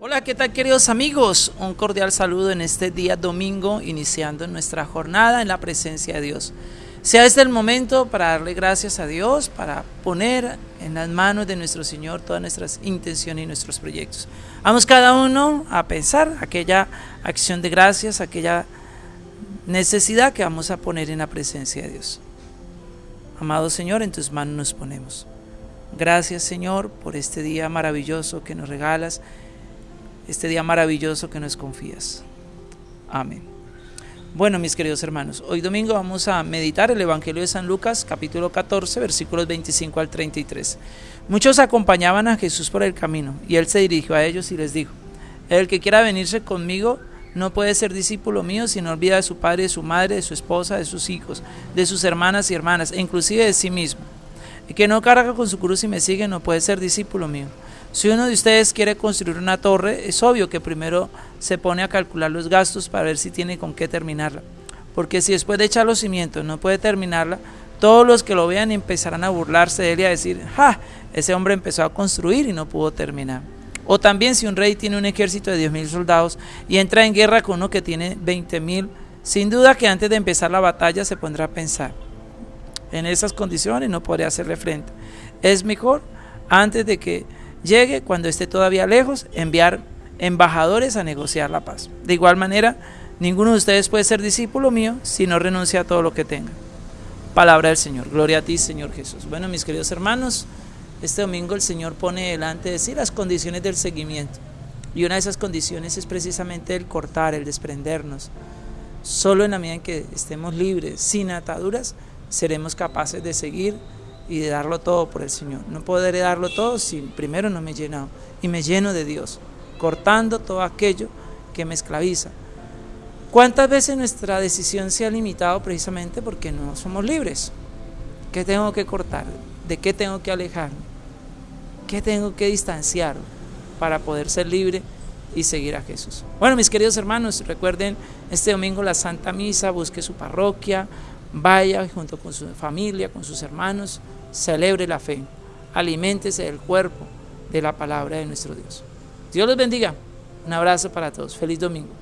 Hola, ¿qué tal queridos amigos? Un cordial saludo en este día domingo, iniciando nuestra jornada en la presencia de Dios. Sea este el momento para darle gracias a Dios, para poner en las manos de nuestro Señor todas nuestras intenciones y nuestros proyectos. Vamos cada uno a pensar aquella acción de gracias, aquella necesidad que vamos a poner en la presencia de Dios. Amado Señor, en tus manos nos ponemos. Gracias Señor por este día maravilloso que nos regalas este día maravilloso que nos confías. Amén. Bueno, mis queridos hermanos, hoy domingo vamos a meditar el Evangelio de San Lucas, capítulo 14, versículos 25 al 33. Muchos acompañaban a Jesús por el camino, y él se dirigió a ellos y les dijo, El que quiera venirse conmigo no puede ser discípulo mío si no olvida de su padre, de su madre, de su esposa, de sus hijos, de sus hermanas y hermanas, e inclusive de sí mismo. El que no carga con su cruz y me sigue no puede ser discípulo mío. Si uno de ustedes quiere construir una torre, es obvio que primero se pone a calcular los gastos para ver si tiene con qué terminarla. Porque si después de echar los cimientos no puede terminarla, todos los que lo vean empezarán a burlarse de él y a decir, ¡ja! Ese hombre empezó a construir y no pudo terminar. O también si un rey tiene un ejército de 10.000 soldados y entra en guerra con uno que tiene 20.000, sin duda que antes de empezar la batalla se pondrá a pensar. En esas condiciones no podré hacerle frente. Es mejor antes de que llegue, cuando esté todavía lejos, enviar embajadores a negociar la paz. De igual manera, ninguno de ustedes puede ser discípulo mío si no renuncia a todo lo que tenga. Palabra del Señor. Gloria a ti, Señor Jesús. Bueno, mis queridos hermanos, este domingo el Señor pone delante de sí las condiciones del seguimiento. Y una de esas condiciones es precisamente el cortar, el desprendernos. Solo en la medida en que estemos libres, sin ataduras, seremos capaces de seguir y de darlo todo por el Señor. No podré darlo todo si primero no me he llenado y me lleno de Dios, cortando todo aquello que me esclaviza. ¿Cuántas veces nuestra decisión se ha limitado precisamente porque no somos libres? ¿Qué tengo que cortar? ¿De qué tengo que alejarme? ¿Qué tengo que distanciar para poder ser libre y seguir a Jesús? Bueno, mis queridos hermanos, recuerden este domingo la Santa Misa, busque su parroquia, vaya junto con su familia, con sus hermanos, celebre la fe, aliméntese del cuerpo de la palabra de nuestro Dios. Dios los bendiga. Un abrazo para todos. Feliz domingo.